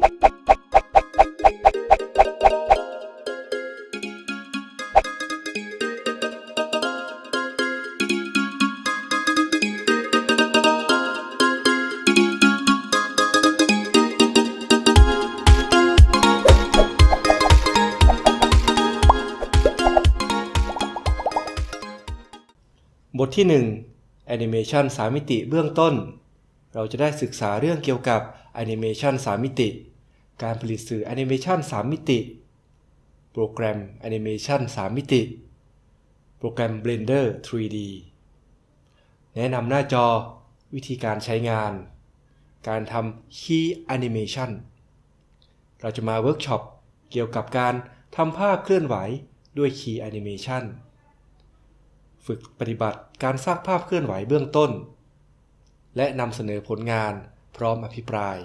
บทที่1 Animation 3มิติเบื้องต้น เราจะได้ศึกษาเรื่องเกี่ยวกับ Animation 3มิติ การผลิตสื่อ Animation 3มิติ โปรแกรม Animation 3มิติ โปรแกรม Blender 3D แนะนำหน้าจอวิธีการใช้งาน การทำ Key Animation เราจะมาเวิร์กช็อปเกี่ยวกับการทำภาพเคลื่อนไหวด้วย Key Animation ฝึกปฏิบัติการสร้างภาพเคลื่อนไหวเบื้องต้น และนำเสนอผลงานพร้อมอภิปราย